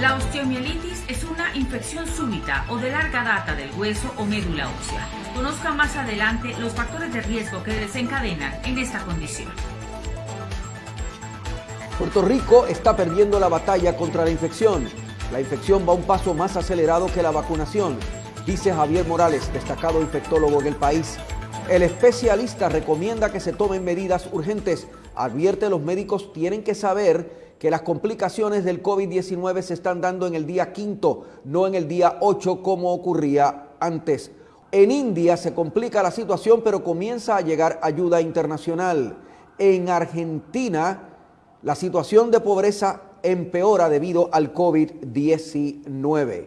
La osteomielitis es una infección súbita o de larga data del hueso o médula ósea. Conozca más adelante los factores de riesgo que desencadenan en esta condición. Puerto Rico está perdiendo la batalla contra la infección. La infección va un paso más acelerado que la vacunación, dice Javier Morales, destacado infectólogo en el país. El especialista recomienda que se tomen medidas urgentes. Advierte los médicos tienen que saber que las complicaciones del COVID-19 se están dando en el día quinto, no en el día 8 como ocurría antes. En India se complica la situación, pero comienza a llegar ayuda internacional. En Argentina la situación de pobreza empeora debido al COVID-19.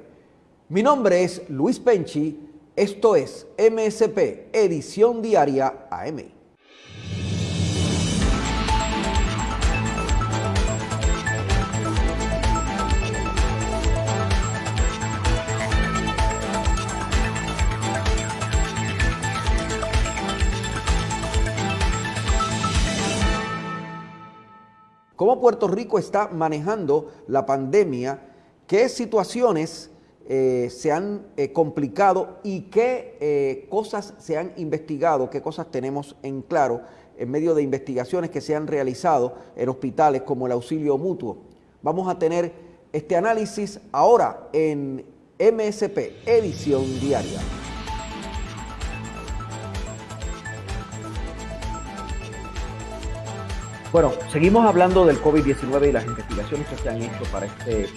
Mi nombre es Luis Penchi, esto es MSP, edición diaria AM. Cómo Puerto Rico está manejando la pandemia, qué situaciones eh, se han eh, complicado y qué eh, cosas se han investigado, qué cosas tenemos en claro en medio de investigaciones que se han realizado en hospitales como el auxilio mutuo. Vamos a tener este análisis ahora en MSP, edición diaria. Bueno, seguimos hablando del COVID-19 y las investigaciones que se han hecho para, este,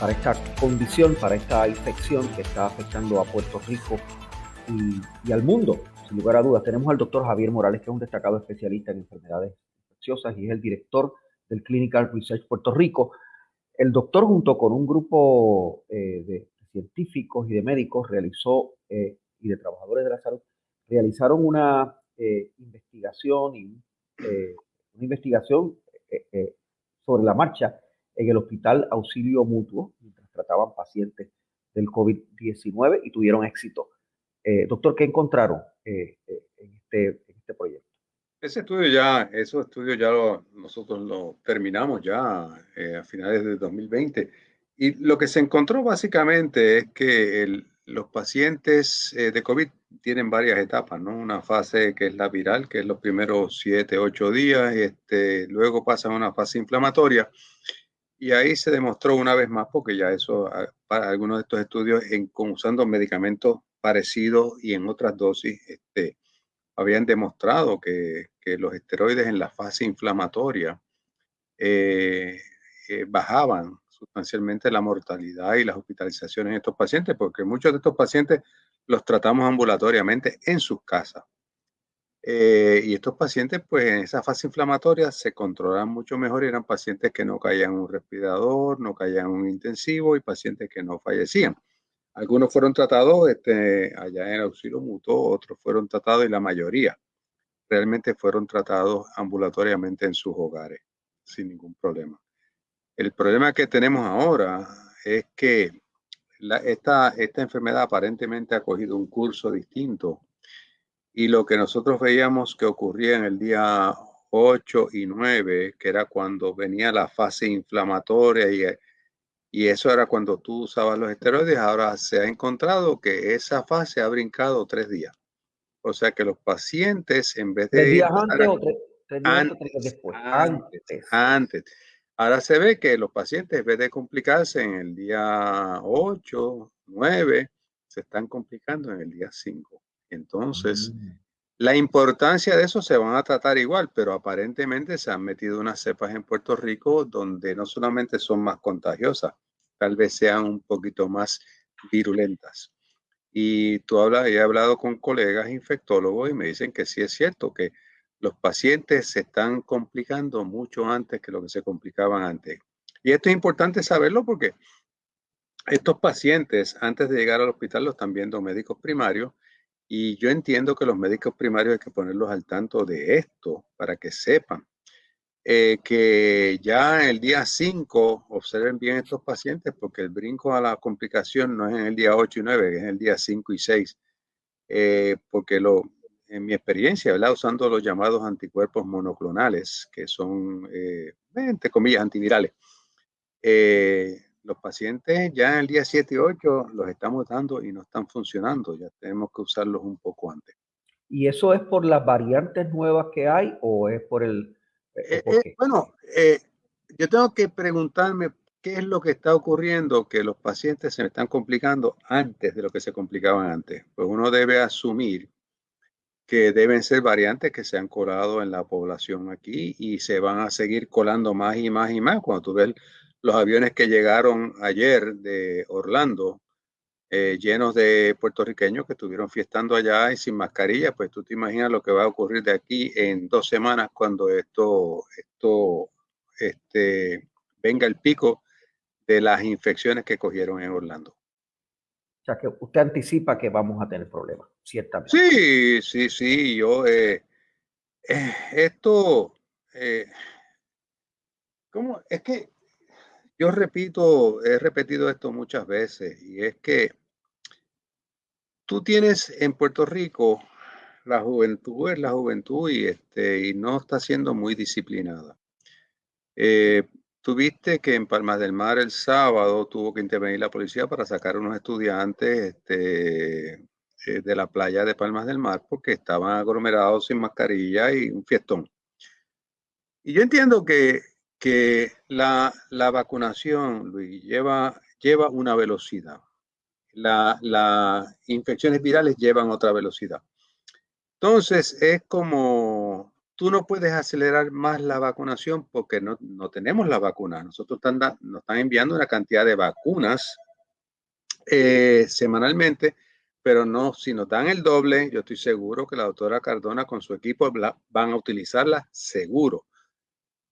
para esta condición, para esta infección que está afectando a Puerto Rico y, al mundo, sin lugar a dudas. Tenemos al doctor Javier Morales, que es un destacado especialista en enfermedades infecciosas y es el director del Clinical Research Puerto Rico. El doctor, junto con un grupo eh, de científicos y de médicos, realizó, eh, y de trabajadores de la salud, realizaron una eh, investigación y una investigación eh, eh, sobre la marcha en el Hospital Auxilio Mutuo, mientras trataban pacientes del COVID-19 y tuvieron éxito. Eh, doctor, ¿qué encontraron en este, en, este, proyecto? Ese estudio ya, esos estudios ya nosotros lo terminamos ya a finales de 2020 y lo que se encontró básicamente es que el, los pacientes de COVID tienen varias etapas, ¿no? Una fase que es la viral, que es los primeros 7, 8 días, este, luego pasa a una fase inflamatoria. Y ahí se demostró una vez más, porque ya eso, ah, para algunos de estos estudios, en, usando medicamentos parecidos y en otras dosis, este, habían demostrado que, que los esteroides en la fase inflamatoria eh, eh, bajaban sustancialmente la mortalidad y las hospitalizaciones en estos pacientes, porque muchos de estos pacientes los tratamos ambulatoriamente en sus casas. Eh, y estos pacientes, pues en esa fase inflamatoria se controlan mucho mejor y eran pacientes que no caían en un respirador, no caían en un intensivo y pacientes que no fallecían. Algunos fueron tratados este, allá en auxilio mutuo, otros fueron tratados y la mayoría realmente fueron tratados ambulatoriamente en sus hogares sin ningún problema. El problema que tenemos ahora es que esta, esta enfermedad aparentemente ha cogido un curso distinto y lo que nosotros veíamos que ocurría en el día 8 y 9, que era cuando venía la fase inflamatoria y, y eso era cuando tú usabas los esteroides, ahora se ha encontrado que esa fase ha brincado tres días. O sea que los pacientes en vez de... días antes o tres, días después? Antes. Antes. Ahora se ve que los pacientes, en vez de complicarse en el día 8, 9, se están complicando en el día 5. Entonces, mm. la importancia de eso se van a tratar igual, pero aparentemente se han metido unas cepas en Puerto Rico donde no solamente son más contagiosas, tal vez sean un poquito más virulentas. Y tú hablas, he hablado con colegas infectólogos y me dicen que sí es cierto que los pacientes se están complicando mucho antes que lo que se complicaban antes. Y esto es importante saberlo porque estos pacientes, antes de llegar al hospital, los están viendo médicos primarios y yo entiendo que los médicos primarios hay que ponerlos al tanto de esto para que sepan eh, que ya el día 5 observen bien estos pacientes porque el brinco a la complicación no es en el día 8 y 9, es en el día 5 y 6. Eh, porque lo, en mi experiencia, ¿verdad? usando los llamados anticuerpos monoclonales, que son, eh, entre comillas, antivirales, eh, los pacientes ya en el día 7 y 8 los estamos dando y no están funcionando. Ya tenemos que usarlos un poco antes. ¿Y eso es por las variantes nuevas que hay o es por el... Eh, eh, bueno, yo tengo que preguntarme qué es lo que está ocurriendo que los pacientes se me están complicando antes de lo que se complicaban antes. Pues uno debe asumir que deben ser variantes que se han colado en la población aquí y se van a seguir colando más y más y más. Cuando tú ves los aviones que llegaron ayer de Orlando, eh, llenos de puertorriqueños que estuvieron fiestando allá y sin mascarilla, pues tú te imaginas lo que va a ocurrir de aquí en dos semanas cuando esto, esto este, venga el pico de las infecciones que cogieron en Orlando. O sea, que usted anticipa que vamos a tener problemas, ciertamente. Sí, sí, sí. Yo, eh, eh, esto, eh, ¿cómo? Es que yo repito, he repetido esto muchas veces, y es que tú tienes en Puerto Rico la juventud es la juventud y, este, y no está siendo muy disciplinada. Tuviste que en Palmas del Mar el sábado tuvo que intervenir la policía para sacar unos estudiantes este, eh, de la playa de Palmas del Mar porque estaban aglomerados sin mascarilla y un fiestón. Y yo entiendo que, que la, la vacunación, Luis, lleva, lleva una velocidad. Las la infecciones virales llevan otra velocidad. Entonces, es como tú no puedes acelerar más la vacunación porque no, tenemos la vacuna. Nosotros están, nos están enviando una cantidad de vacunas eh, semanalmente, pero no, si nos dan el doble, yo estoy seguro que la doctora Cardona con su equipo van a utilizarla seguro.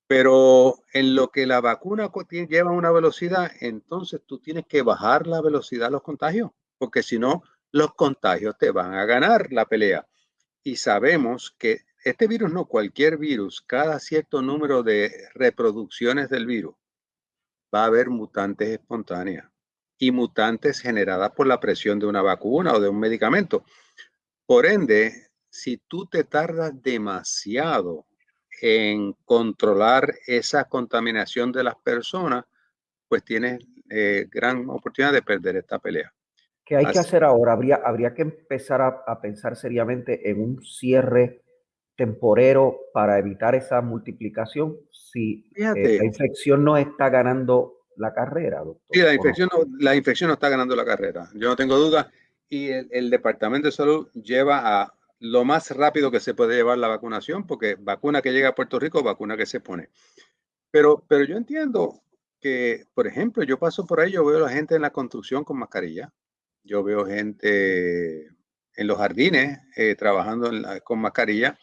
Pero en lo que la vacuna lleva una velocidad, entonces tú tienes que bajar la velocidad de los contagios, porque si no, los contagios te van a ganar la pelea. Y sabemos que este virus no, cualquier virus, cada cierto número de reproducciones del virus, va a haber mutantes espontáneas y mutantes generadas por la presión de una vacuna o de un medicamento. Por ende, si tú te tardas demasiado en controlar esa contaminación de las personas, pues tienes eh, gran oportunidad de perder esta pelea. ¿Qué hay que hacer ahora? Habría, habría que empezar a pensar seriamente en un cierre temporero para evitar esa multiplicación si eh, la infección no está ganando la carrera, doctor. Sí, la infección, no, la infección no está ganando la carrera, yo no tengo duda. Y el, Departamento de Salud lleva a lo más rápido que se puede llevar la vacunación, porque vacuna que llega a Puerto Rico, vacuna que se pone. Pero, pero yo entiendo que, por ejemplo, yo paso por ahí, yo veo a la gente en la construcción con mascarilla, yo veo gente en los jardines eh, trabajando con mascarilla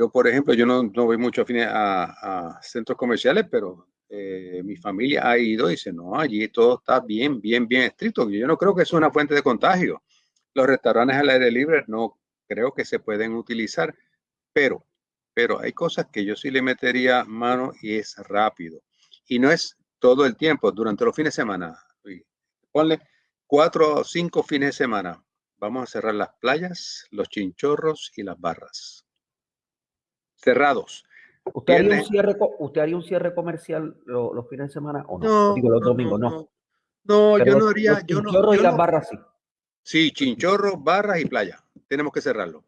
yo, por ejemplo, yo no, no voy mucho a, a, centros comerciales, pero eh, mi familia ha ido y dice, no, allí todo está bien, bien, bien estricto. Yo no creo que es una fuente de contagio. Los restaurantes al aire libre no creo que se pueden utilizar, pero, pero hay cosas que yo sí le metería mano y es rápido. Y no es todo el tiempo, durante los fines de semana. Ponle cuatro o cinco fines de semana. Vamos a cerrar las playas, los chinchorros y las barras cerrados. ¿Usted haría, un cierre, ¿Usted haría un cierre comercial los, fines de semana o no? Digo, los domingos, no. No, yo no haría. Los chinchorros y las barras sí. Sí, chinchorros, barras y playa. Tenemos que cerrarlo.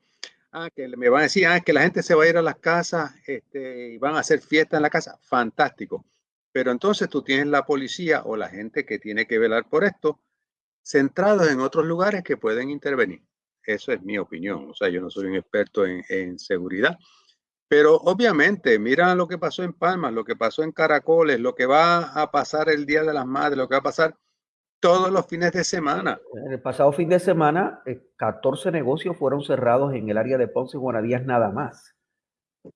Ah, que me van a decir, ah, que la gente se va a ir a las casas este, y van a hacer fiesta en la casa. Fantástico. Pero entonces tú tienes la policía o la gente que tiene que velar por esto centrados en otros lugares que pueden intervenir. Eso es mi opinión. O sea, yo no soy un experto en, en seguridad pero obviamente, mira lo que pasó en Palmas, lo que pasó en Caracoles, lo que va a pasar el Día de las Madres, lo que va a pasar todos los fines de semana. En el pasado fin de semana, 14 eh, negocios fueron cerrados en el área de Ponce y Guanadías nada más,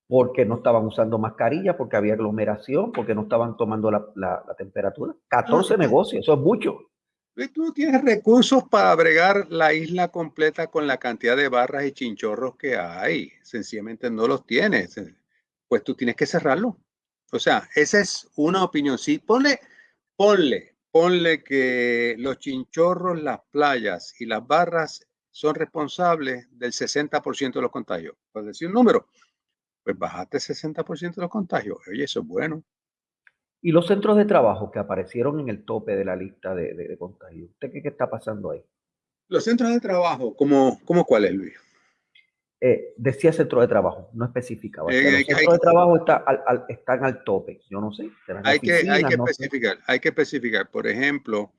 porque no estaban usando mascarilla, porque había aglomeración, porque no estaban tomando la, la temperatura. 14 negocios, eso es mucho tú tienes recursos para bregar la isla completa con la cantidad de barras y chinchorros que hay. Sencillamente no los tienes. Pues tú tienes que cerrarlo. O sea, esa es una opinión. Sí, ponle, ponle, ponle que los chinchorros, las playas y las barras son responsables del 60% de los contagios. Por decir un número, pues bajaste 60% de los contagios. Oye, eso es bueno. Y los centros de trabajo que aparecieron en el tope de la lista de, de, contagios, ¿usted qué, qué, está pasando ahí? Los centros de trabajo, ¿cómo, cómo cuáles, Luis? Eh, decía centro de trabajo, no especificaba. Eh, los centros de trabajo está al, están al tope, yo no sé. Hay que, hay que especificar, hay que especificar. Por ejemplo,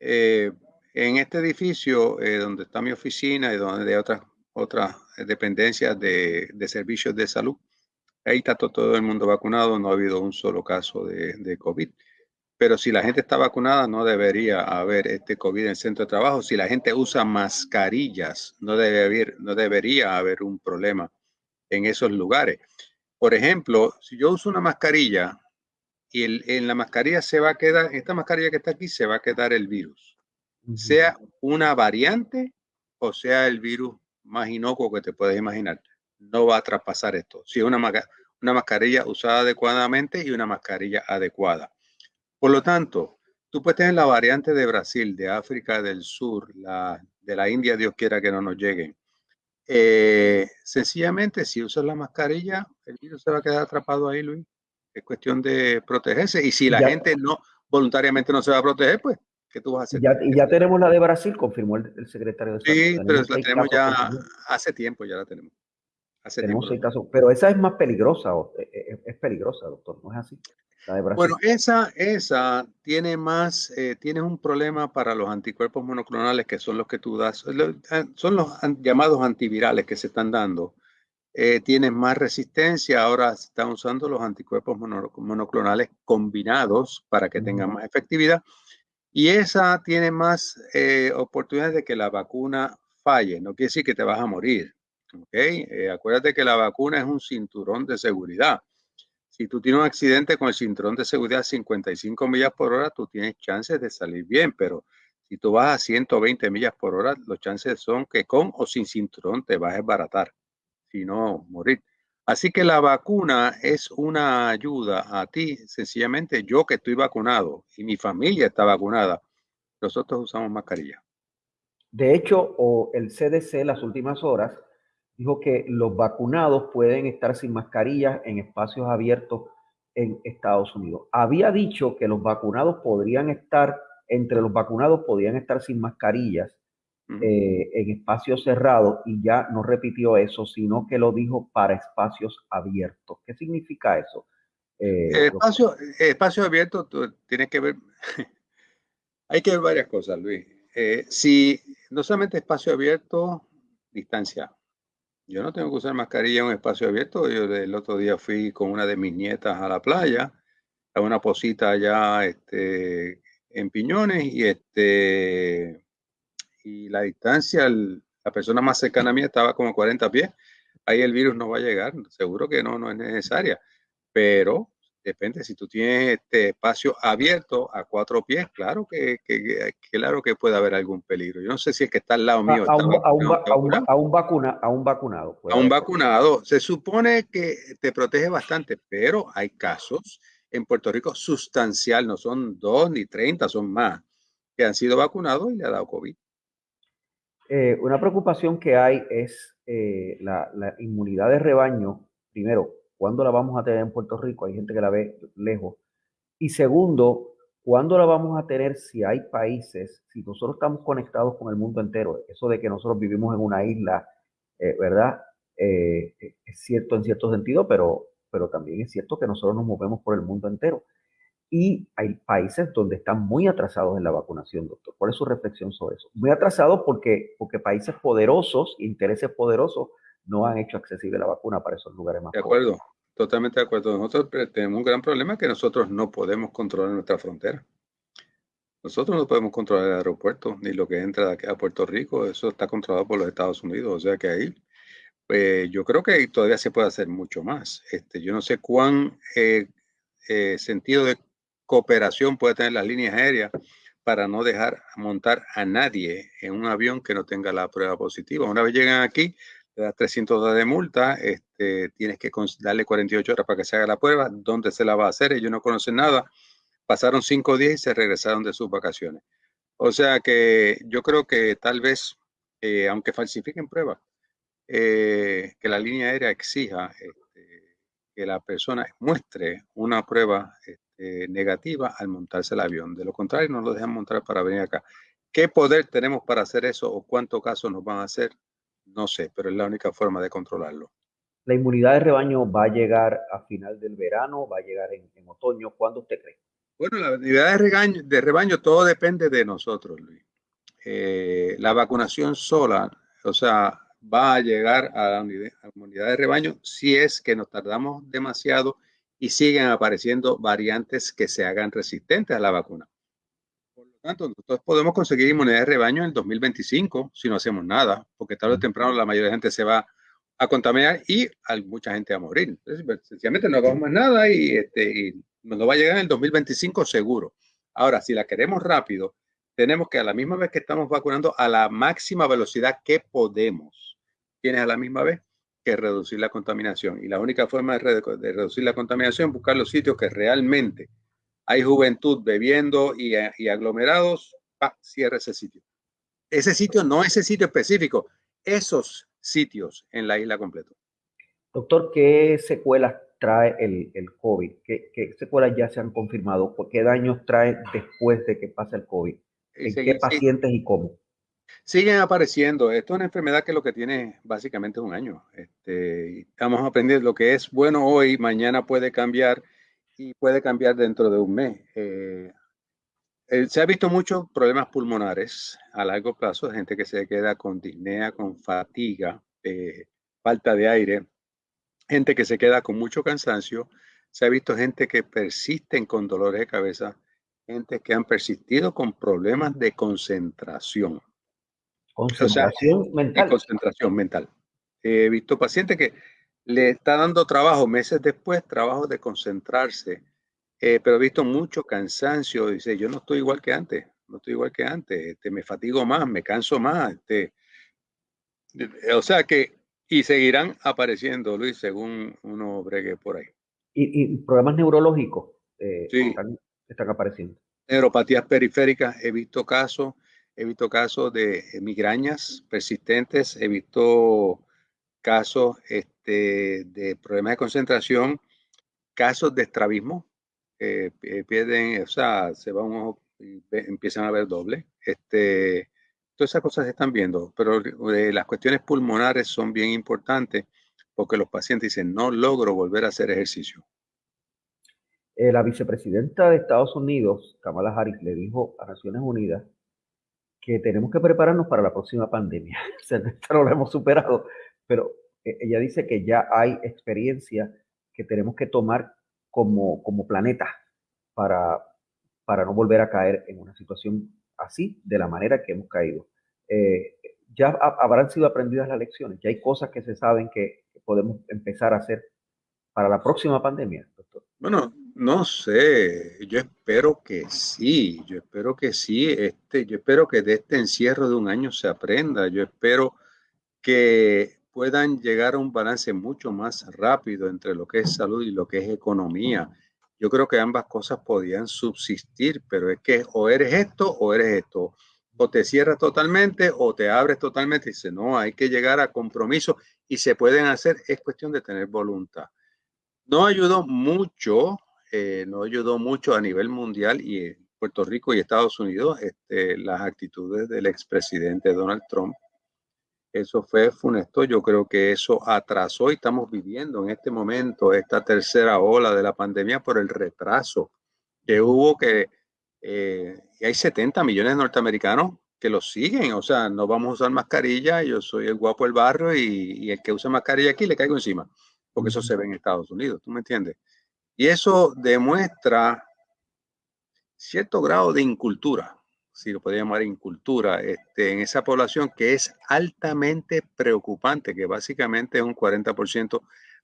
eh, en este edificio donde está mi oficina y donde hay otras, otras dependencias de, de servicios de salud, ahí está todo el mundo vacunado, no ha habido un solo caso de, de COVID. Pero si la gente está vacunada, no debería haber este COVID en el centro de trabajo. Si la gente usa mascarillas, no, debe haber, no debería haber un problema en esos lugares. Por ejemplo, si yo uso una mascarilla y en la mascarilla se va a quedar, esta mascarilla que está aquí, se va a quedar el virus. Sea una variante o sea el virus más inocuo que te puedes imaginar. No va a traspasar esto. Si es una, una mascarilla usada adecuadamente y una mascarilla adecuada. Por lo tanto, tú puedes tener la variante de Brasil, de África del Sur, la, de la India, Dios quiera que no nos lleguen. Eh, sencillamente, si usas la mascarilla, el virus se va a quedar atrapado ahí, Luis. Es cuestión de protegerse. Y si la gente no voluntariamente no se va a proteger, pues, ¿qué tú vas a hacer? Ya, y ya tenemos la de Brasil, confirmó el, secretario de Salud. Sí, pero la tenemos ya hace tiempo, ya la tenemos. Hace tenemos seis casos, pero esa es más peligrosa, es, e, e, es peligrosa, doctor, ¿no es así? Bueno, esa, esa tiene más, eh, tiene un problema para los anticuerpos monoclonales que son los que tú das, eh, son los llamados antivirales que se están dando. Eh, tienen más resistencia, ahora se están usando los anticuerpos monoclonales combinados para que tengan más efectividad. Y esa tiene más oportunidades de que la vacuna falle. No quiere decir que te vas a morir. ¿Okay? acuérdate que la vacuna es un cinturón de seguridad. Si tú tienes un accidente con el cinturón de seguridad a 55 millas por hora, tú tienes chances de salir bien, pero si tú vas a 120 millas por hora, los chances son que con o sin cinturón te vas a desbaratar, si no morir. Así que la vacuna es una ayuda a ti. Sencillamente yo que estoy vacunado y mi familia está vacunada, nosotros usamos mascarilla. De hecho, o el CDC las últimas horas dijo que los vacunados pueden estar sin mascarillas en espacios abiertos en Estados Unidos. Había dicho que los vacunados podrían estar, entre los vacunados podían estar sin mascarillas eh, en espacios cerrados y ya no repitió eso, sino que lo dijo para espacios abiertos. ¿Qué significa eso? Eh, espacio, espacio abierto tiene que ver, hay que ver varias cosas, Luis. Eh, si no solamente espacio abierto, distancia. Yo no tengo que usar mascarilla en un espacio abierto. Yo el otro día fui con una de mis nietas a la playa, a una posita allá este, en Piñones y, este, y la distancia, la persona más cercana a mí estaba como 40 pies. Ahí el virus no va a llegar, seguro que no, no es necesaria. Pero Depende, si tú tienes este espacio abierto a cuatro pies, claro que, claro que puede haber algún peligro. Yo no sé si es que está al lado mío. A, un, a, un, vacuna, a un vacunado. A un vacunado. Se supone que te protege bastante, pero hay casos en Puerto Rico sustancial, no son dos ni treinta, son más, que han sido vacunados y le ha dado COVID. Eh, una preocupación que hay es eh, la, la inmunidad de rebaño, primero, ¿Cuándo la vamos a tener en Puerto Rico? Hay gente que la ve lejos. Y segundo, ¿cuándo la vamos a tener si hay países, si nosotros estamos conectados con el mundo entero? Eso de que nosotros vivimos en una isla, eh, ¿verdad? Eh, es cierto en cierto sentido, pero, pero también es cierto que nosotros nos movemos por el mundo entero. Y hay países donde están muy atrasados en la vacunación, doctor. ¿Cuál es su reflexión sobre eso? Muy atrasados porque, porque países poderosos, intereses poderosos, no han hecho accesible la vacuna para esos lugares más. De acuerdo, totalmente de acuerdo. Nosotros tenemos un gran problema que nosotros no podemos controlar nuestra frontera. Nosotros no podemos controlar el aeropuerto ni lo que entra a Puerto Rico. Eso está controlado por los Estados Unidos. O sea que ahí, pues, yo creo que todavía se puede hacer mucho más. Este, yo no sé cuán eh, eh, sentido de cooperación puede tener las líneas aéreas para no dejar montar a nadie en un avión que no tenga la prueba positiva. Una vez llegan aquí, te das 300 dólares de multa, este, tienes que darle 48 horas para que se haga la prueba, ¿dónde se la va a hacer? Ellos no conocen nada. Pasaron cinco días y se regresaron de sus vacaciones. O sea que yo creo que tal vez, eh, aunque falsifiquen pruebas, eh, que la línea aérea exija este, que la persona muestre una prueba este, negativa al montarse el avión. De lo contrario, no lo dejan montar para venir acá. ¿Qué poder tenemos para hacer eso o cuántos casos nos van a hacer? No sé, pero es la única forma de controlarlo. ¿La inmunidad de rebaño va a llegar a final del verano? ¿Va a llegar en, otoño? ¿Cuándo usted cree? Bueno, la inmunidad de rebaño, de rebaño todo depende de nosotros, Luis. Eh, la vacunación sola, o sea, va a llegar a la inmunidad de rebaño si es que nos tardamos demasiado y siguen apareciendo variantes que se hagan resistentes a la vacuna. Tanto, nosotros podemos conseguir inmunidad de rebaño en el 2025 si no hacemos nada, porque tarde o temprano la mayoría de gente se va a contaminar y hay mucha gente a morir. Entonces, pues, sencillamente no hagamos más nada y, este, y nos va a llegar en el 2025 seguro. Ahora, si la queremos rápido, tenemos que a la misma vez que estamos vacunando a la máxima velocidad que podemos. Tienes a la misma vez que reducir la contaminación. Y la única forma de, reducir la contaminación es buscar los sitios que realmente hay juventud bebiendo y, aglomerados, cierra ese sitio. Ese sitio, no ese sitio específico, esos sitios en la isla completa. Doctor, ¿qué secuelas trae el, el COVID? ¿Qué, ¿Qué, secuelas ya se han confirmado? ¿Qué daños trae después de que pasa el COVID? ¿En qué pacientes y cómo? Siguen apareciendo. Esto es una enfermedad que lo que tiene básicamente un año. Este, estamos aprendiendo lo que es bueno hoy, mañana puede cambiar y puede cambiar dentro de un mes. Eh, eh, se ha visto muchos problemas pulmonares a largo plazo, gente que se queda con disnea, con fatiga, eh, falta de aire, gente que se queda con mucho cansancio. Se ha visto gente que persisten con dolores de cabeza, gente que han persistido con problemas de concentración. Concentración mental. Concentración mental. He visto pacientes que le está dando trabajo meses después, trabajo de concentrarse, eh, pero he visto mucho cansancio. Dice, yo no estoy igual que antes, no estoy igual que antes, este, me fatigo más, me canso más. Este, o sea que, y seguirán apareciendo, Luis, según uno bregue por ahí. ¿Y, problemas neurológicos eh, sí. están, están apareciendo? Neuropatías periféricas, he visto casos he visto casos de eh, migrañas persistentes, he visto casos este, de problemas de concentración, casos de estrabismo, eh, pierden, o sea, se va un ojo y empiezan a ver doble. Este, todas esas cosas se están viendo, pero eh, las cuestiones pulmonares son bien importantes porque los pacientes dicen, no logro volver a hacer ejercicio. la vicepresidenta de Estados Unidos, Kamala Harris, le dijo a Naciones Unidas que tenemos que prepararnos para la próxima pandemia. o no lo hemos superado, pero eh, ella dice que ya hay experiencia que tenemos que tomar como, como planeta para, para no volver a caer en una situación así, de la manera que hemos caído. Eh, ya habrán sido aprendidas las lecciones, ya hay cosas que se saben que podemos empezar a hacer para la próxima pandemia, doctor. Bueno, no sé, yo espero que sí, yo espero que sí, este, yo espero que de este encierro de un año se aprenda, yo espero que puedan llegar a un balance mucho más rápido entre lo que es salud y lo que es economía. Yo creo que ambas cosas podían subsistir, pero es que o eres esto o eres esto. O te cierras totalmente o te abres totalmente. Dice, no, hay que llegar a compromiso y se pueden hacer, es cuestión de tener voluntad. No ayudó mucho eh, no ayudó mucho a nivel mundial y Puerto Rico y Estados Unidos este, las actitudes del expresidente Donald Trump. Eso fue funesto. Yo creo que eso atrasó y estamos viviendo en este momento esta tercera ola de la pandemia por el retraso que hubo que eh, hay 70 millones de norteamericanos que lo siguen. O sea, no vamos a usar mascarilla. Yo soy el guapo del barrio y, y el que usa mascarilla aquí le caigo encima, porque eso se ve en Estados Unidos. ¿Tú me entiendes? Y eso demuestra cierto grado de incultura, si lo podría llamar incultura, este, en esa población que es altamente preocupante, que básicamente es un 40%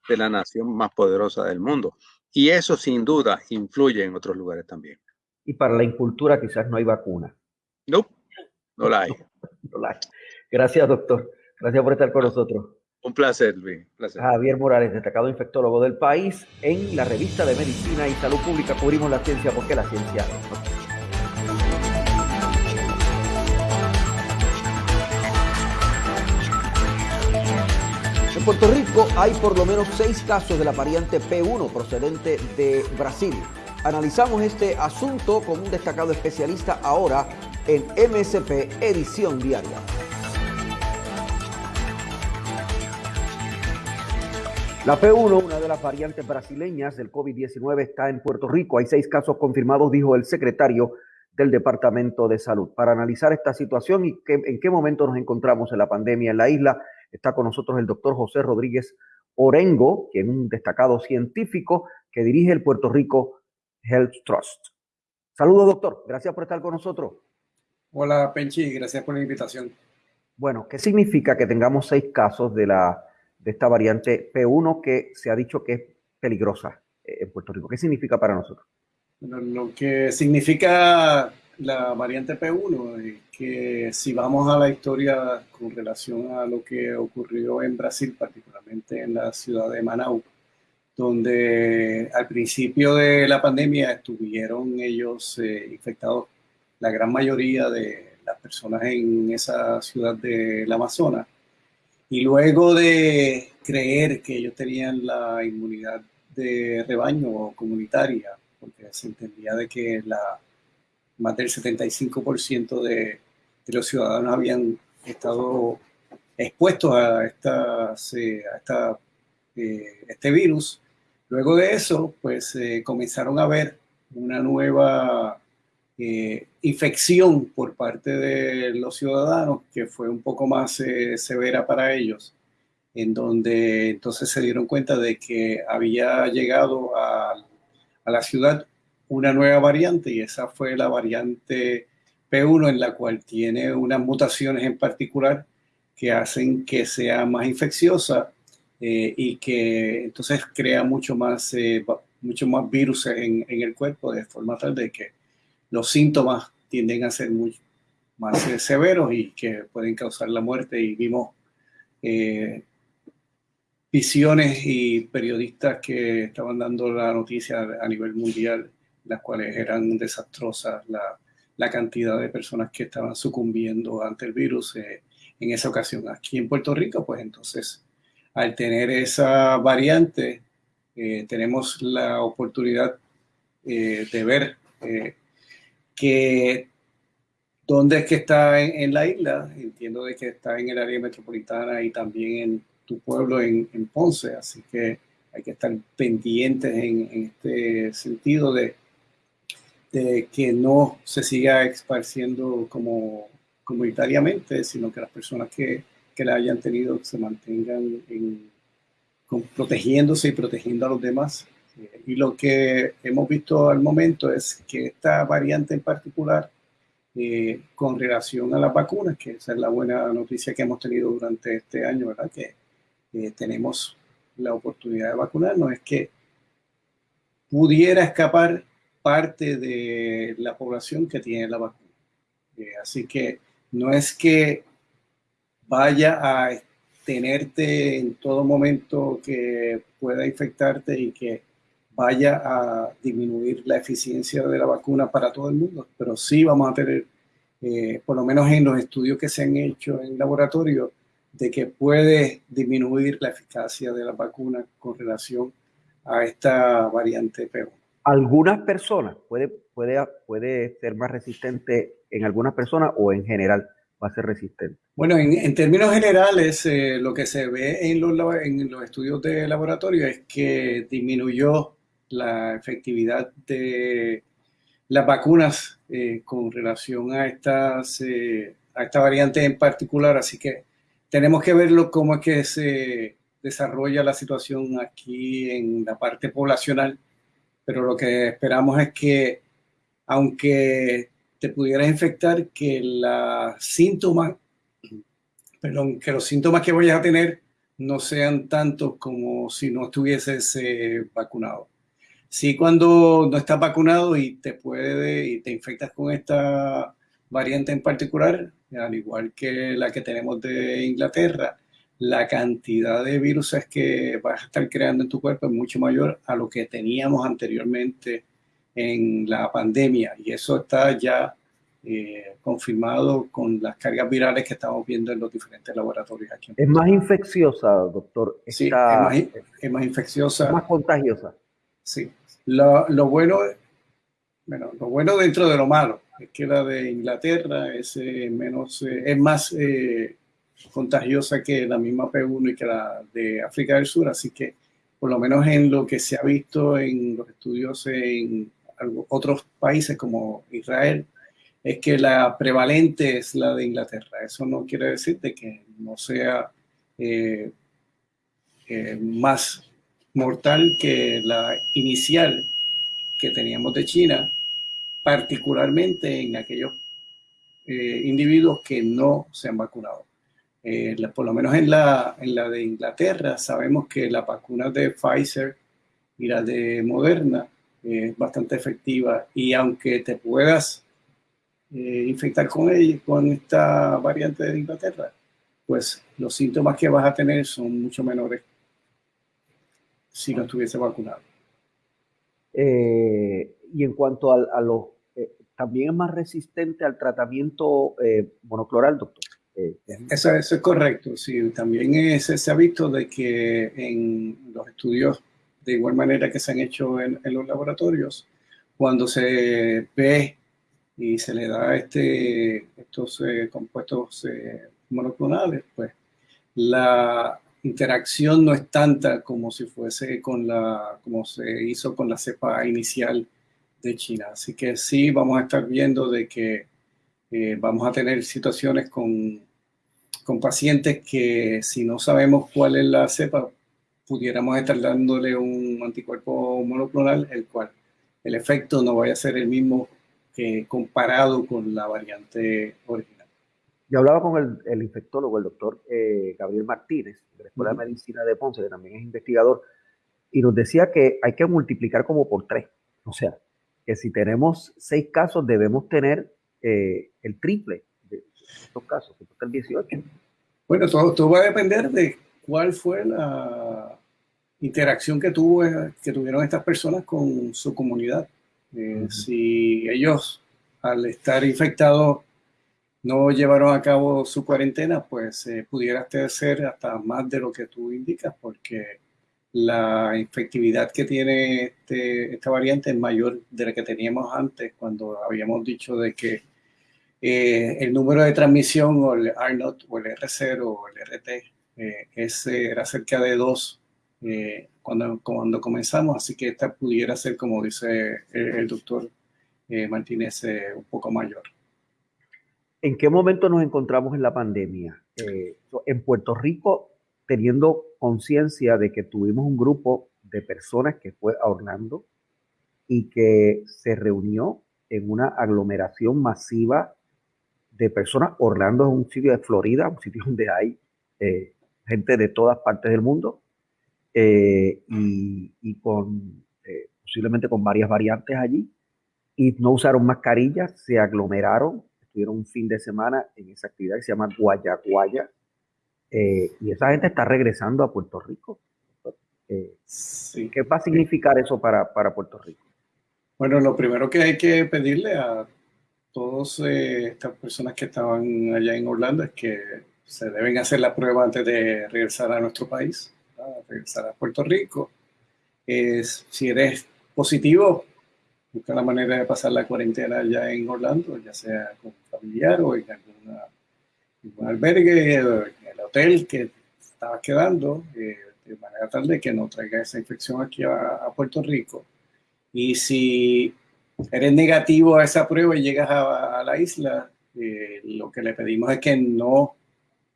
de la nación más poderosa del mundo. Y eso sin duda influye en otros lugares también. Y para la incultura quizás no hay vacuna. No, no la hay. no la hay. Gracias, doctor. Gracias por estar con nosotros. Un placer, Luis. Javier Morales, destacado infectólogo del país. En la revista de Medicina y Salud Pública cubrimos la ciencia porque la ciencia Puerto Rico hay por lo menos seis casos de la variante P1 procedente de Brasil. Analizamos este asunto con un destacado especialista ahora en MSP Edición Diaria. La P1, una de las variantes brasileñas del COVID-19, está en Puerto Rico. Hay seis casos confirmados, dijo el secretario del Departamento de Salud. Para analizar esta situación y en qué momento nos encontramos en la pandemia en la isla, está con nosotros el doctor José Rodríguez Orengo, quien es un destacado científico que dirige el Puerto Rico Health Trust. Saludos, doctor. Gracias por estar con nosotros. Hola, Penchi. Gracias por la invitación. Bueno, ¿qué significa que tengamos seis casos de, la, de esta variante P1 que se ha dicho que es peligrosa eh, en Puerto Rico? ¿Qué significa para nosotros? lo que significa la variante P1 es que si vamos a la historia con relación a lo que ocurrió en Brasil, particularmente en la ciudad de Manaus, donde al principio de la pandemia estuvieron ellos eh, infectados, la gran mayoría de las personas en esa ciudad del Amazonas, y luego de creer que ellos tenían la inmunidad de rebaño o comunitaria, porque se entendía de que la, más del 75% de, de los ciudadanos habían estado expuestos a, estas, a esta, eh, este virus, Luego de eso, pues eh, comenzaron a ver una nueva eh, infección por parte de los ciudadanos que fue un poco más eh, severa para ellos, en donde entonces se dieron cuenta de que había llegado a, a la ciudad una nueva variante y esa fue la variante P1 en la cual tiene unas mutaciones en particular que hacen que sea más infecciosa eh, y que entonces crea mucho más, eh, mucho más virus en, el cuerpo de forma tal de que los síntomas tienden a ser muy más eh, severos y que pueden causar la muerte. Y vimos visiones y periodistas que estaban dando la noticia a nivel mundial, las cuales eran desastrosas, la, la cantidad de personas que estaban sucumbiendo ante el virus en esa ocasión. Aquí en Puerto Rico, pues entonces al tener esa variante, eh, tenemos la oportunidad eh, de ver eh, que dónde es que está en, la isla. Entiendo de que está en el área metropolitana y también en tu pueblo, en, Ponce. Así que hay que estar pendientes en, este sentido de, de, que no se siga esparciendo como comunitariamente, sino que las personas que que la hayan tenido se mantengan protegiéndose y protegiendo a los demás. Eh, y lo que hemos visto al momento es que esta variante en particular, eh, con relación a las vacunas, que esa es la buena noticia que hemos tenido durante este año, ¿verdad? Que eh, tenemos la oportunidad de vacunarnos, es que pudiera escapar parte de la población que tiene la vacuna. así que no es que vaya a tenerte en todo momento que pueda infectarte y que vaya a disminuir la eficiencia de la vacuna para todo el mundo, pero sí vamos a tener, eh, por lo menos en los estudios que se han hecho en laboratorio, de que puede disminuir la eficacia de la vacuna con relación a esta variante peor. Algunas personas puede, puede, puede ser más resistente en algunas personas o en general va a ser resistente? Bueno, en, términos generales, eh, lo que se ve en los, en los estudios de laboratorio es que disminuyó la efectividad de las vacunas eh, con relación a, estas, eh, a esta variante en particular, así que tenemos que verlo cómo es que se desarrolla la situación aquí en la parte poblacional, pero lo que esperamos es que aunque te pudieras infectar que los síntomas que vayas a tener no sean tantos como si no estuvieses eh, vacunado. Sí, cuando no estás vacunado y te puede y te infectas con esta variante en particular, al igual que la que tenemos de Inglaterra, la cantidad de virus que vas a estar creando en tu cuerpo es mucho mayor a lo que teníamos anteriormente en la pandemia y eso está ya eh, confirmado con las cargas virales que estamos viendo en los diferentes laboratorios aquí. ¿Es más infecciosa, doctor? sí, es más, infecciosa. más contagiosa. Sí. Lo, lo, bueno bueno, lo bueno dentro de lo malo es que la de Inglaterra es menos, es más contagiosa que la misma P1 y que la de África del Sur, así que por lo menos en lo que se ha visto en los estudios en otros países como Israel, es que la prevalente es la de Inglaterra. Eso no quiere decir de que no sea eh, eh, más mortal que la inicial que teníamos de China, particularmente en aquellos eh, individuos que no se han vacunado. Por lo menos en la, en la de Inglaterra sabemos que la vacuna de Pfizer y la de Moderna es bastante efectiva y aunque te puedas eh, infectar con ella, con esta variante de Inglaterra, pues los síntomas que vas a tener son mucho menores si no estuviese vacunado. Eh, y en cuanto a, los, eh, también es más resistente al tratamiento monocloral, doctor. Eso, eso, es correcto, sí. También se ha visto de que en los estudios de igual manera que se han hecho en, los laboratorios, cuando se ve y se le da este, estos eh, compuestos eh, monoclonales, pues la interacción no es tanta como si fuese con la, como se hizo con la cepa inicial de China. Así que sí vamos a estar viendo de que eh, vamos a tener situaciones con, con pacientes que si no sabemos cuál es la cepa, pudiéramos estar dándole un anticuerpo monoclonal, el cual el efecto no vaya a ser el mismo que comparado con la variante original. Yo hablaba con el, infectólogo, el doctor eh, Gabriel Martínez, de la Escuela de Medicina de Ponce, que también es investigador, y nos decía que hay que multiplicar como por tres. O sea, que si tenemos seis casos, debemos tener eh, el triple de estos casos, el 18. Bueno, todo, todo va a depender de cuál fue la interacción que, tuvo, que tuvieron estas personas con su comunidad. Eh, si ellos, al estar infectados, no llevaron a cabo su cuarentena, pues eh, pudiera ser hasta más de lo que tú indicas, porque la infectividad que tiene este, esta variante es mayor de la que teníamos antes, cuando habíamos dicho de que eh, el número de transmisión o el R0 o el R0 o el RT eh, ese era cerca de dos eh, cuando, cuando comenzamos, así que esta pudiera ser, como dice el, doctor eh, Martínez, un poco mayor. ¿En qué momento nos encontramos en la pandemia? en Puerto Rico, teniendo conciencia de que tuvimos un grupo de personas que fue a Orlando y que se reunió en una aglomeración masiva de personas. Orlando es un sitio de Florida, un sitio donde hay gente de todas partes del mundo eh, y, con eh, posiblemente con varias variantes allí y no usaron mascarillas, se aglomeraron, estuvieron un fin de semana en esa actividad que se llama Guayaguaya eh, y esa gente está regresando a Puerto Rico. ¿Qué va a significar eso para, para, Puerto Rico? Bueno, lo primero que hay que pedirle a todas estas personas que estaban allá en Orlando es que se deben hacer la prueba antes de regresar a nuestro país, a regresar a Puerto Rico. Es, si eres positivo, busca la manera de pasar la cuarentena allá en Orlando, ya sea con familiar o en alguna, algún albergue, en el hotel que estabas quedando, eh, de manera tal de que no traiga esa infección aquí a, Puerto Rico. Y si eres negativo a esa prueba y llegas a, la isla, eh, lo que le pedimos es que no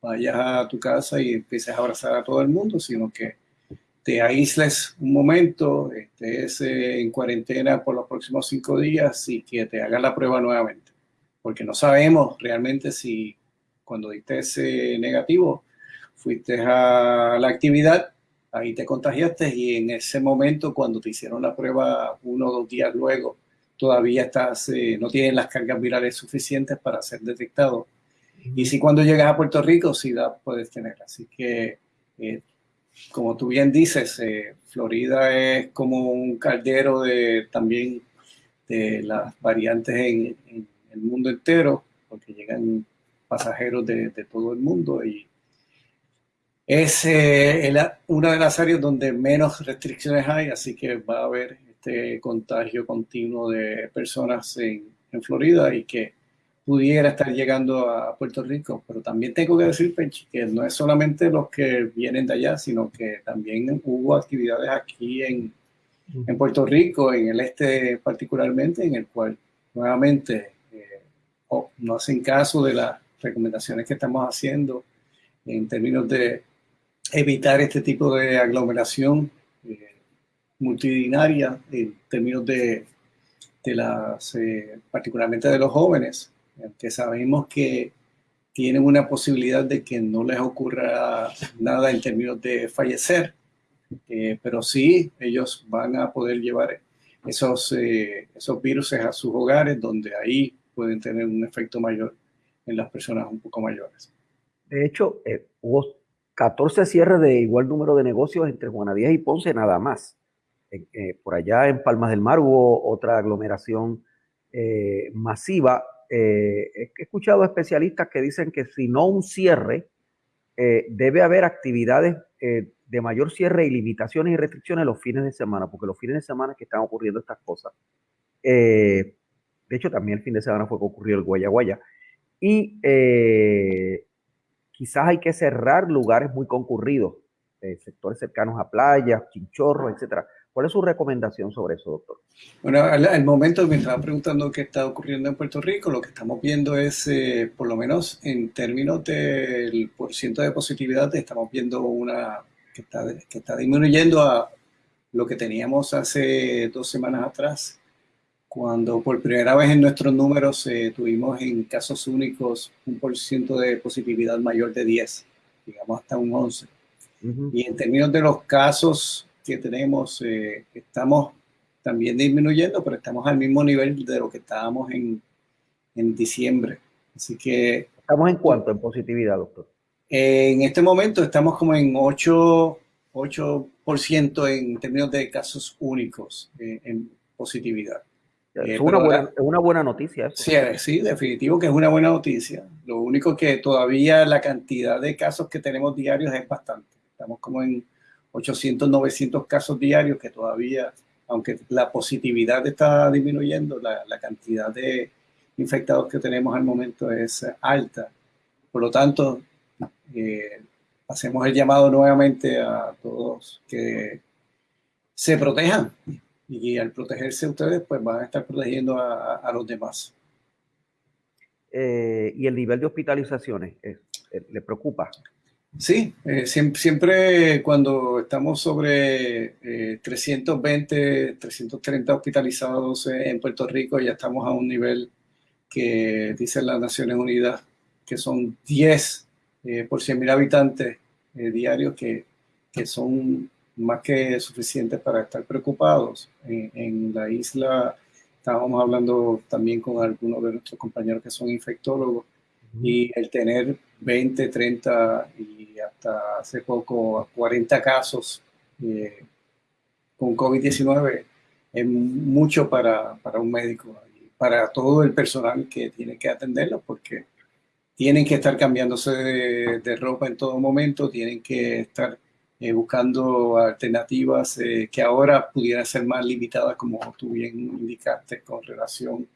vayas a tu casa y empieces a abrazar a todo el mundo, sino que te aísles un momento, estés eh, en cuarentena por los próximos cinco días y que te hagan la prueba nuevamente. Porque no sabemos realmente si cuando diste ese negativo fuiste a la actividad, ahí te contagiaste y en ese momento cuando te hicieron la prueba uno o dos días luego, todavía estás, eh, no tienes las cargas virales suficientes para ser detectado y si cuando llegas a Puerto Rico, sí la puedes tener. Así que, eh, como tú bien dices, eh, Florida es como un caldero de también de las variantes en, el mundo entero, porque llegan pasajeros de, todo el mundo y es eh, una de las áreas donde menos restricciones hay, así que va a haber este contagio continuo de personas en, en Florida y que pudiera estar llegando a Puerto Rico. Pero también tengo que decir, Penchi, que no es solamente los que vienen de allá, sino que también hubo actividades aquí en, en Puerto Rico, en el este particularmente, en el cual nuevamente eh, no hacen caso de las recomendaciones que estamos haciendo en términos de evitar este tipo de aglomeración multidinaria, en términos de, de las, eh, particularmente de los jóvenes, que sabemos que tienen una posibilidad de que no les ocurra nada en términos de fallecer, eh, pero sí ellos van a poder llevar esos, eh, esos virus a sus hogares, donde ahí pueden tener un efecto mayor en las personas un poco mayores. De hecho, eh, hubo 14 cierres de igual número de negocios entre Juana Díaz y Ponce nada más. Por allá en Palmas del Mar hubo otra aglomeración masiva eh, he escuchado especialistas que dicen que si no un cierre, eh, debe haber actividades eh, de mayor cierre y limitaciones y restricciones los fines de semana, porque los fines de semana que están ocurriendo estas cosas. de hecho, también el fin de semana fue que ocurrió el Guaya Guaya. Y quizás hay que cerrar lugares muy concurridos, sectores cercanos a playas, chinchorros, etcétera ¿Cuál es su recomendación sobre eso, doctor? Bueno, al, momento me estaba preguntando qué está ocurriendo en Puerto Rico, lo que estamos viendo es, eh, por lo menos en términos del porcentaje de positividad, estamos viendo una que está, que está disminuyendo a lo que teníamos hace dos semanas atrás, cuando por primera vez en nuestros números eh, tuvimos en casos únicos un porcentaje de positividad mayor de 10, digamos hasta un 11. Y en términos de los casos que tenemos, eh, estamos también disminuyendo, pero estamos al mismo nivel de lo que estábamos en, en diciembre. Así que... ¿Estamos en cuánto en positividad, doctor? en este momento estamos como en 8, 8% en términos de casos únicos eh, en positividad. Es, eh, una buena, es una buena noticia. Sí, sí, definitivo que es una buena noticia. Lo único que todavía la cantidad de casos que tenemos diarios es bastante. Estamos como en 800, 900 casos diarios que todavía, aunque la positividad está disminuyendo, la, cantidad de infectados que tenemos al momento es alta. Por lo tanto, eh, hacemos el llamado nuevamente a todos que se protejan y al protegerse ustedes, pues van a estar protegiendo a, los demás. Eh, ¿Y el nivel de hospitalizaciones eh, le preocupa? Sí, eh, siempre, cuando estamos sobre 320, eh, 330 hospitalizados en Puerto Rico, ya estamos a un nivel que dicen las Naciones Unidas que son 10 eh, por 100.000 habitantes diarios, que, son más que suficientes para estar preocupados. en la isla estábamos hablando también con algunos de nuestros compañeros que son infectólogos y el tener 20, 30 y hasta hace poco 40 casos eh, con COVID-19 es mucho para, para, un médico para todo el personal que tiene que atenderlo porque tienen que estar cambiándose de, ropa en todo momento, tienen que estar eh, buscando alternativas eh, que ahora pudieran ser más limitadas como tú bien indicaste con relación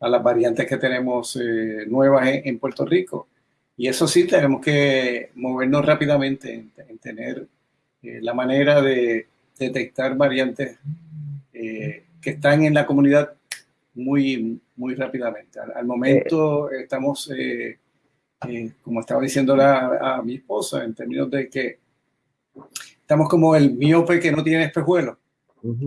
a las variantes que tenemos nuevas en Puerto Rico y eso sí, tenemos que movernos rápidamente en, tener eh, la manera de detectar variantes eh, que están en la comunidad muy, muy rápidamente. Al, momento estamos, eh, como estaba diciendo a mi esposa, en términos de que estamos como el miope que no tiene espejuelos.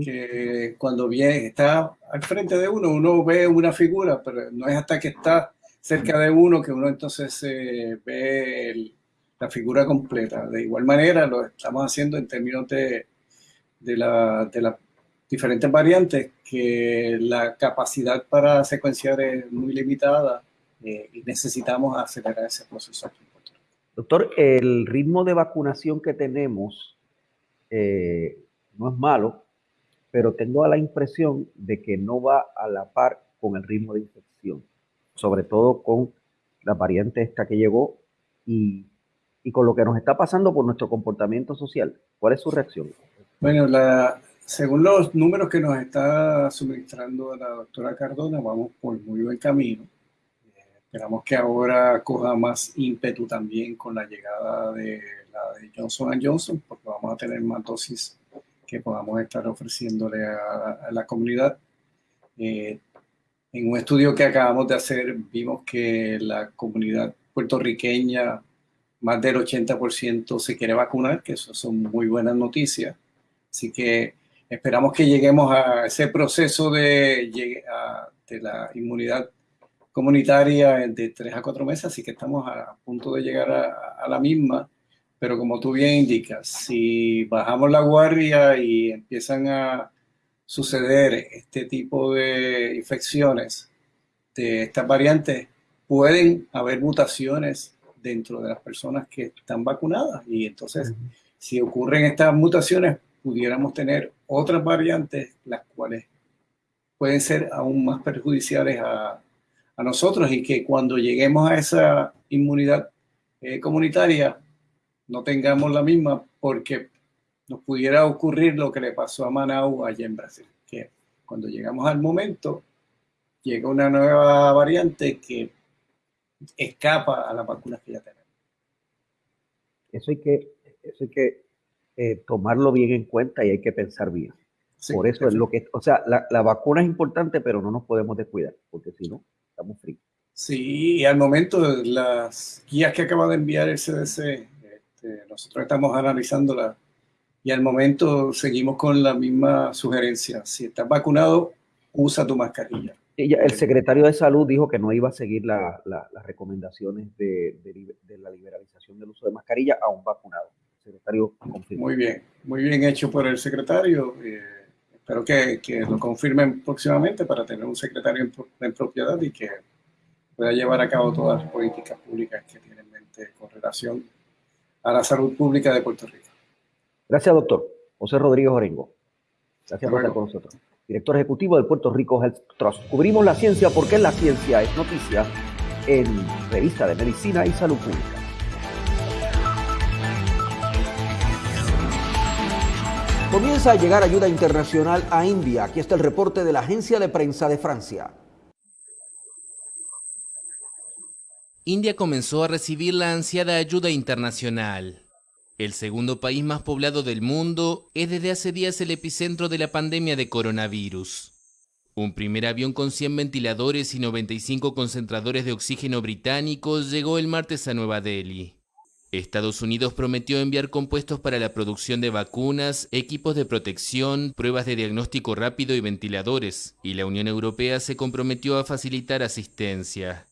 Que cuando viene, está al frente de uno, uno ve una figura, pero no es hasta que está cerca de uno que uno entonces eh, ve la figura completa. De igual manera lo estamos haciendo en términos de, de, la, de las diferentes variantes, que la capacidad para secuenciar es muy limitada eh, y necesitamos acelerar ese proceso. Doctor, el ritmo de vacunación que tenemos eh, no es malo, pero tengo la impresión de que no va a la par con el ritmo de infección sobre todo con la variante esta que llegó y, con lo que nos está pasando por nuestro comportamiento social. ¿Cuál es su reacción? Bueno, según los números que nos está suministrando la doctora Cardona, vamos por muy buen camino. esperamos que ahora coja más ímpetu también con la llegada de la de Johnson Johnson, porque vamos a tener más dosis que podamos estar ofreciéndole a, la comunidad. Eh, en un estudio que acabamos de hacer, vimos que la comunidad puertorriqueña, más del 80% se quiere vacunar, que eso son muy buenas noticias. Así que esperamos que lleguemos a ese proceso de, de la inmunidad comunitaria de tres a cuatro meses, así que estamos a punto de llegar a, la misma. Pero como tú bien indicas, si bajamos la guardia y empiezan a suceder este tipo de infecciones de estas variantes, pueden haber mutaciones dentro de las personas que están vacunadas. Y entonces, si ocurren estas mutaciones, pudiéramos tener otras variantes, las cuales pueden ser aún más perjudiciales a, nosotros y que cuando lleguemos a esa inmunidad eh, comunitaria no tengamos la misma porque nos pudiera ocurrir lo que le pasó a Manau allá en Brasil, que cuando llegamos al momento llega una nueva variante que escapa a las vacunas que ya tenemos. Eso hay que, eso hay que eh, tomarlo bien en cuenta y hay que pensar bien. Por eso es lo que, o sea, la, la, vacuna es importante, pero no nos podemos descuidar, porque si no, estamos fríos. Sí, y al momento las guías que acaba de enviar el CDC, este, nosotros estamos analizándolas y al momento seguimos con la misma sugerencia. Si estás vacunado, usa tu mascarilla. el secretario de Salud dijo que no iba a seguir las recomendaciones de, de, la liberalización del uso de mascarilla a un vacunado secretario Muy bien, muy bien hecho por el secretario. Eh, espero que, que, lo confirmen próximamente para tener un secretario en, propiedad y que pueda llevar a cabo todas las políticas públicas que tiene en mente con relación a la salud pública de Puerto Rico. Gracias, doctor. José Rodríguez Orengo. Gracias por estar con nosotros. Director Ejecutivo de Puerto Rico Health Trust. Cubrimos la ciencia porque la ciencia es noticia en Revista de Medicina y Salud Pública. Comienza a llegar ayuda internacional a India. Aquí está el reporte de la agencia de prensa de Francia. India comenzó a recibir la ansiada ayuda internacional. El segundo país más poblado del mundo es desde hace días el epicentro de la pandemia de coronavirus. Un primer avión con 100 ventiladores y 95 concentradores de oxígeno británicos llegó el martes a Nueva Delhi. Estados Unidos prometió enviar compuestos para la producción de vacunas, equipos de protección, pruebas de diagnóstico rápido y ventiladores, y la Unión Europea se comprometió a facilitar asistencia.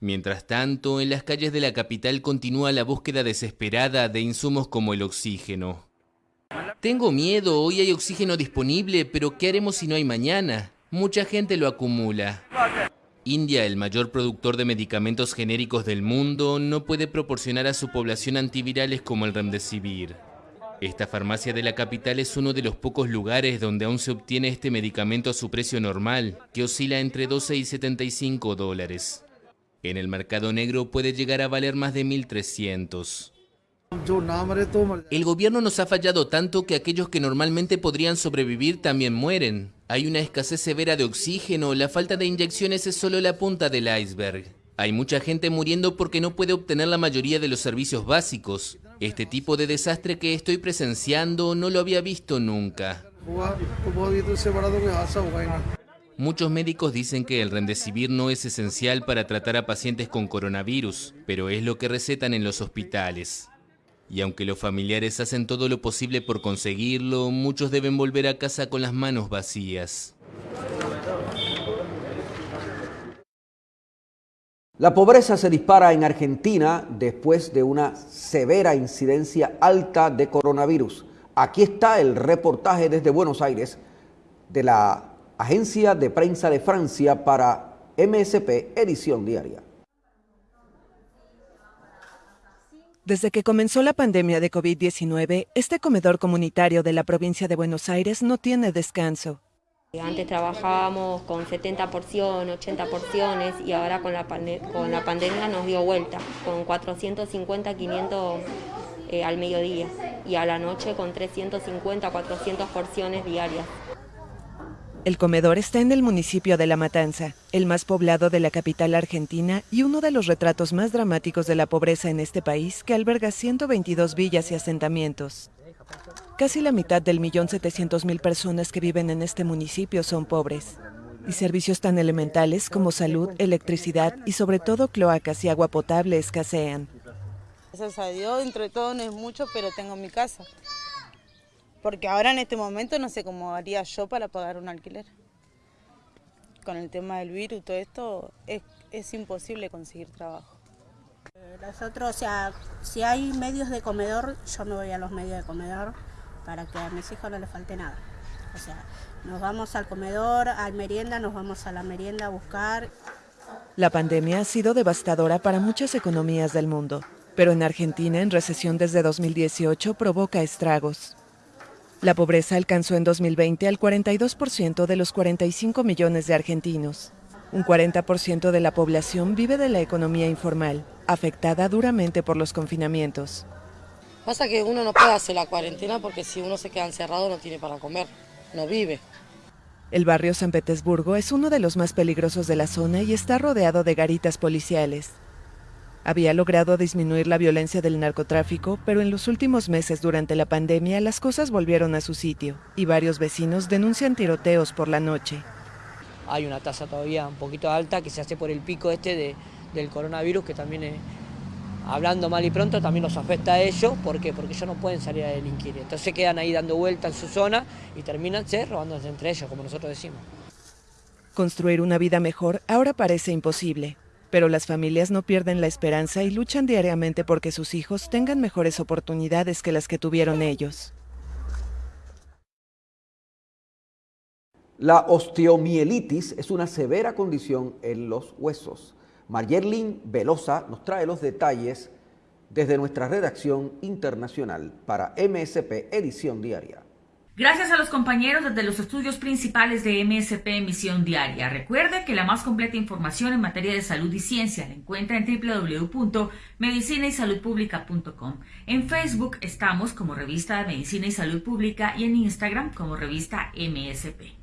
Mientras tanto, en las calles de la capital continúa la búsqueda desesperada de insumos como el oxígeno. Tengo miedo, hoy hay oxígeno disponible, pero ¿qué haremos si no hay mañana? Mucha gente lo acumula. India, el mayor productor de medicamentos genéricos del mundo, no puede proporcionar a su población antivirales como el remdesivir. Esta farmacia de la capital es uno de los pocos lugares donde aún se obtiene este medicamento a su precio normal, que oscila entre 12 y 75 dólares. En el mercado negro puede llegar a valer más de 1.300. El gobierno nos ha fallado tanto que aquellos que normalmente podrían sobrevivir también mueren. Hay una escasez severa de oxígeno, la falta de inyecciones es solo la punta del iceberg. Hay mucha gente muriendo porque no puede obtener la mayoría de los servicios básicos. Este tipo de desastre que estoy presenciando no lo había visto nunca. Muchos médicos dicen que el remdesivir no es esencial para tratar a pacientes con coronavirus, pero es lo que recetan en los hospitales. Y aunque los familiares hacen todo lo posible por conseguirlo, muchos deben volver a casa con las manos vacías. La pobreza se dispara en Argentina después de una severa incidencia alta de coronavirus. Aquí está el reportaje desde Buenos Aires de la Agencia de Prensa de Francia para MSP Edición Diaria. Desde que comenzó la pandemia de COVID-19, este comedor comunitario de la provincia de Buenos Aires no tiene descanso. Antes trabajábamos con 70 porciones, 80 porciones y ahora con la, con la pandemia nos dio vuelta, con 450, 500 eh, al mediodía y a la noche con 350 a 400 porciones diarias. El comedor está en el municipio de La Matanza, el más poblado de la capital argentina y uno de los retratos más dramáticos de la pobreza en este país que alberga 122 villas y asentamientos. Casi la mitad del millón setecientos mil personas que viven en este municipio son pobres. Y servicios tan elementales como salud, electricidad y sobre todo cloacas y agua potable escasean. Gracias a Dios, dentro de todo no es mucho, pero tengo mi casa. Porque ahora en este momento no sé cómo haría yo para pagar un alquiler. Con el tema del virus todo esto, es, imposible conseguir trabajo. Nosotros, o sea, si hay medios de comedor, yo me voy a los medios de comedor para que a mis hijos no les falte nada. O sea, nos vamos al comedor, al merienda, nos vamos a la merienda a buscar. La pandemia ha sido devastadora para muchas economías del mundo, pero en Argentina, en recesión desde 2018, provoca estragos. La pobreza alcanzó en 2020 al 42% de los 45 millones de argentinos. Un 40% de la población vive de la economía informal, afectada duramente por los confinamientos. Pasa que uno no puede hacer la cuarentena porque si uno se queda encerrado no tiene para comer, no vive. El barrio San Petersburgo es uno de los más peligrosos de la zona y está rodeado de garitas policiales. Había logrado disminuir la violencia del narcotráfico, pero en los últimos meses durante la pandemia las cosas volvieron a su sitio y varios vecinos denuncian tiroteos por la noche. Hay una tasa todavía un poquito alta que se hace por el pico este del coronavirus que también, hablando mal y pronto, también los afecta a ellos. ¿Por qué? Porque ellos no pueden salir a delinquir. Entonces se quedan ahí dando vuelta en su zona y terminan robándose entre ellos, como nosotros decimos. Construir una vida mejor ahora parece imposible. Pero las familias no pierden la esperanza y luchan diariamente porque sus hijos tengan mejores oportunidades que las que tuvieron ellos. La osteomielitis es una severa condición en los huesos. Mayerlin Velosa nos trae los detalles desde nuestra redacción internacional para MSP Edición Diaria. Gracias a los compañeros desde los estudios principales de MSP Emisión Diaria. Recuerde que la más completa información en materia de salud y ciencia la encuentra en www.medicinaysaludpublica.com. En Facebook estamos como revista de Medicina y Salud Pública y en Instagram como revista MSP.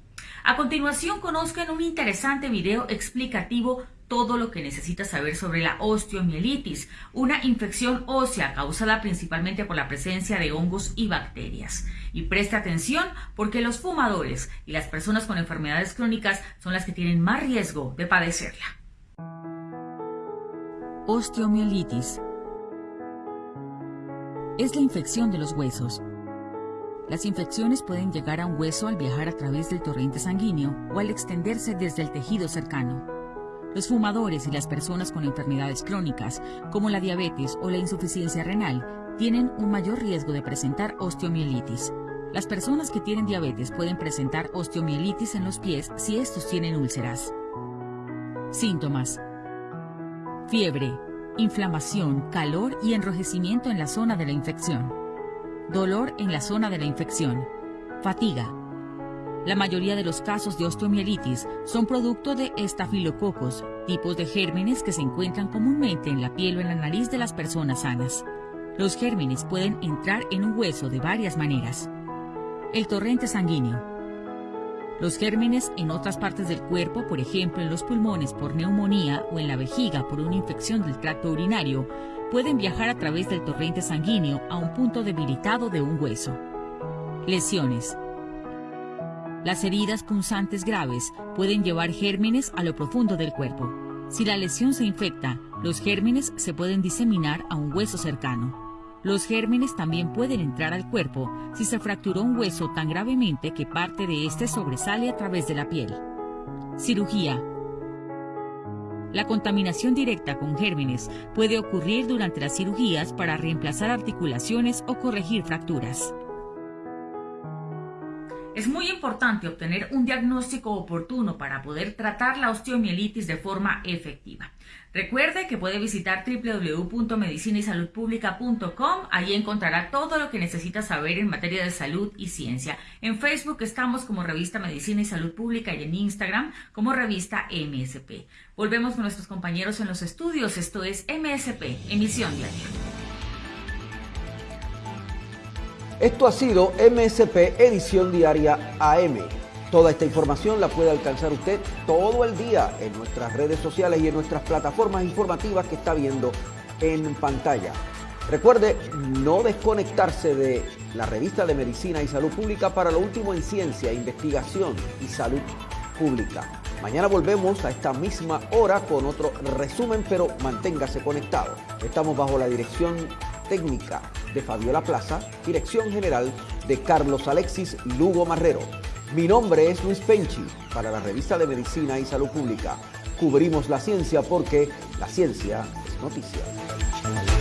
A continuación conozcan un interesante video explicativo todo lo que necesita saber sobre la osteomielitis, una infección ósea causada principalmente por la presencia de hongos y bacterias. Y preste atención porque los fumadores y las personas con enfermedades crónicas son las que tienen más riesgo de padecerla. Osteomielitis es la infección de los huesos. Las infecciones pueden llegar a un hueso al viajar a través del torrente sanguíneo o al extenderse desde el tejido cercano. Los fumadores y las personas con enfermedades crónicas, como la diabetes o la insuficiencia renal, tienen un mayor riesgo de presentar osteomielitis. Las personas que tienen diabetes pueden presentar osteomielitis en los pies si estos tienen úlceras. Síntomas. Fiebre, inflamación, calor y enrojecimiento en la zona de la infección. Dolor en la zona de la infección. Fatiga, la mayoría de los casos de osteomielitis son producto de estafilococos, tipos de gérmenes que se encuentran comúnmente en la piel o en la nariz de las personas sanas. Los gérmenes pueden entrar en un hueso de varias maneras. El torrente sanguíneo. Los gérmenes en otras partes del cuerpo, por ejemplo en los pulmones por neumonía o en la vejiga por una infección del tracto urinario, pueden viajar a través del torrente sanguíneo a un punto debilitado de un hueso. Lesiones. Las heridas punzantes graves pueden llevar gérmenes a lo profundo del cuerpo. Si la lesión se infecta, los gérmenes se pueden diseminar a un hueso cercano. Los gérmenes también pueden entrar al cuerpo si se fracturó un hueso tan gravemente que parte de éste sobresale a través de la piel. Cirugía. La contaminación directa con gérmenes puede ocurrir durante las cirugías para reemplazar articulaciones o corregir fracturas. Es muy importante obtener un diagnóstico oportuno para poder tratar la osteomielitis de forma efectiva. Recuerde que puede visitar www.medicinaysaludpublica.com. Allí encontrará todo lo que necesita saber en materia de salud y ciencia. En Facebook estamos como revista Medicina y Salud Pública y en Instagram como revista MSP. Volvemos con nuestros compañeros en los estudios. Esto es MSP, emisión diaria. Esto ha sido MSP Edición Diaria AM. Toda esta información la puede alcanzar usted todo el día en nuestras redes sociales y en nuestras plataformas informativas que está viendo en pantalla. Recuerde no desconectarse de la revista de Medicina y Salud Pública para lo último en ciencia, investigación y salud pública. Mañana volvemos a esta misma hora con otro resumen, pero manténgase conectado. Estamos bajo la dirección técnica de Fabiola Plaza, dirección general de Carlos Alexis Lugo Marrero. Mi nombre es Luis Penchi para la revista de Medicina y Salud Pública. Cubrimos la ciencia porque la ciencia es noticia.